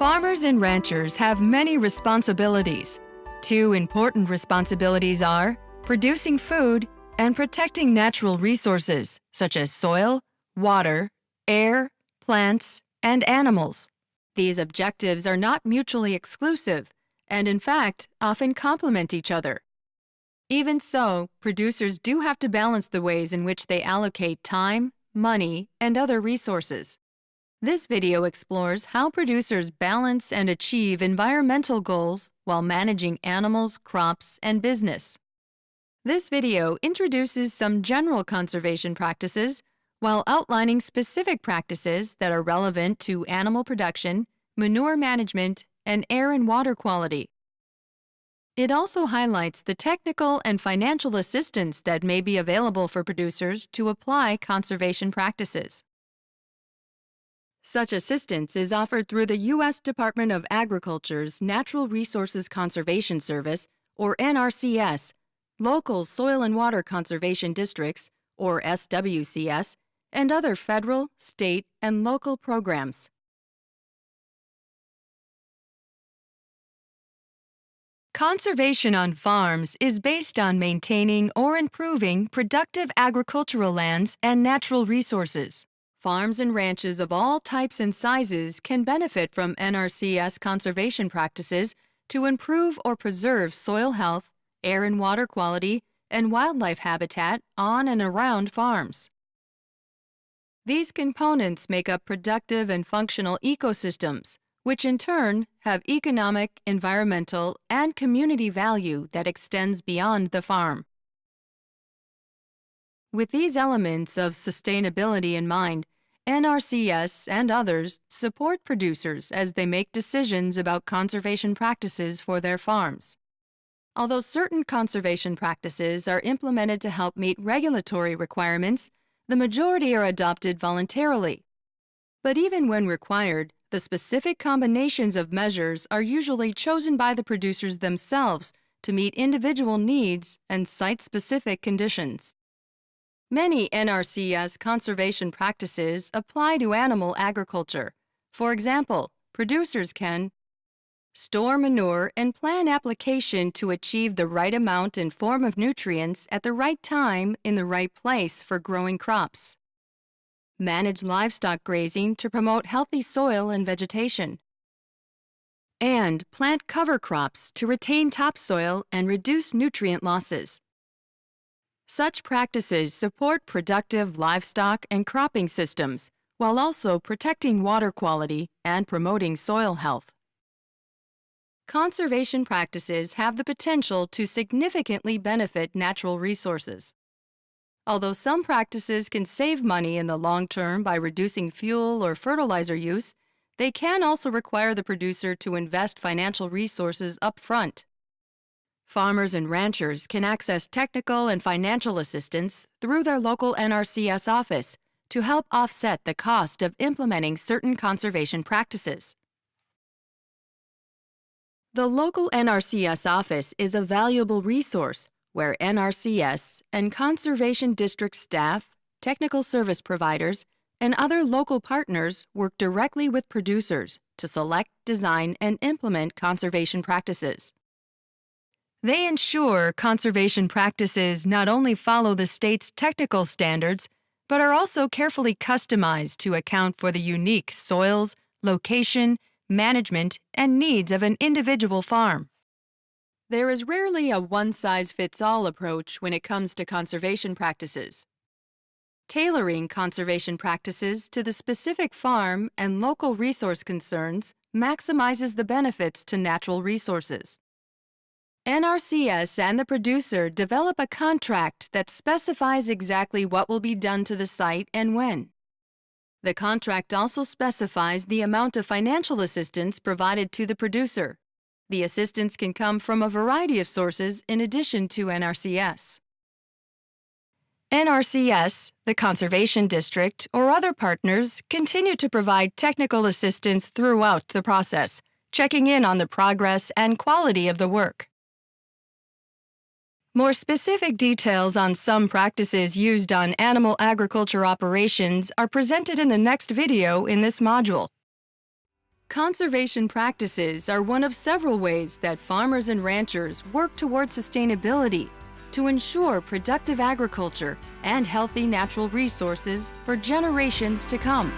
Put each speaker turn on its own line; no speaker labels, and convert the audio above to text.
and ranchers have many responsibilities. Two important responsibilities are producing food and protecting natural resources such as soil, water, air, plants, and animals. These objectives are not mutually exclusive and, in fact, often complement each other. Even so, producers do have to balance the ways in which they allocate time, money, and other resources. This video explores how producers balance and achieve environmental goals while managing animals, crops, and business. This video introduces some general conservation practices while outlining specific practices that are relevant to animal production, manure management, and air and water quality. It also highlights the technical and financial assistance that may be available for producers to apply conservation practices. Such assistance is offered through the U.S. Department of Agriculture's Natural Resources Conservation Service, or NRCS, local soil and water conservation districts, or SWCS, and other federal, state, and local programs. Conservation on farms is based on maintaining or improving productive agricultural lands and natural resources. Farms and ranches of all types and sizes can benefit from NRCS conservation practices to improve or preserve soil health, air and water quality, and wildlife habitat on and around farms. These components make up productive and functional ecosystems, which in turn have economic, environmental, and community value that extends beyond the farm. With these elements of sustainability in mind, NRCS and others support producers as they make decisions about conservation practices for their farms. Although certain conservation practices are implemented to help meet regulatory requirements, the majority are adopted voluntarily. But even when required, the specific combinations of measures are usually chosen by the producers themselves to meet individual needs and site-specific conditions. Many NRCS conservation practices apply to animal agriculture. For example, producers can store manure and plan application to achieve the right amount and form of nutrients at the right time in the right place for growing crops. Manage livestock grazing to promote healthy soil and vegetation. And plant cover crops to retain topsoil and reduce nutrient losses. Such practices support productive livestock and cropping systems while also protecting water quality and promoting soil health. Conservation practices have the potential to significantly benefit natural resources. Although some practices can save money in the long term by reducing fuel or fertilizer use, they can also require the producer to invest financial resources up front. Farmers and ranchers can access technical and financial assistance through their local NRCS office to help offset the cost of implementing certain conservation practices. The local NRCS office is a valuable resource where NRCS and conservation district staff, technical service providers, and other local partners work directly with producers to select, design, and implement conservation practices. They ensure conservation practices not only follow the state's technical standards, but are also carefully customized to account for the unique soils, location, management, and needs of an individual farm. There is rarely a one-size-fits-all approach when it comes to conservation practices. Tailoring conservation practices to the specific farm and local resource concerns maximizes the benefits to natural resources. NRCS and the producer develop a contract that specifies exactly what will be done to the site and when. The contract also specifies the amount of financial assistance provided to the producer. The assistance can come from a variety of sources in addition to NRCS. NRCS, the Conservation District, or other partners continue to provide technical assistance throughout the process, checking in on the progress and quality of the work. More specific details on some practices used on animal agriculture operations are presented in the next video in this module. Conservation practices are one of several ways that farmers and ranchers work toward sustainability to ensure productive agriculture and healthy natural resources for generations to come.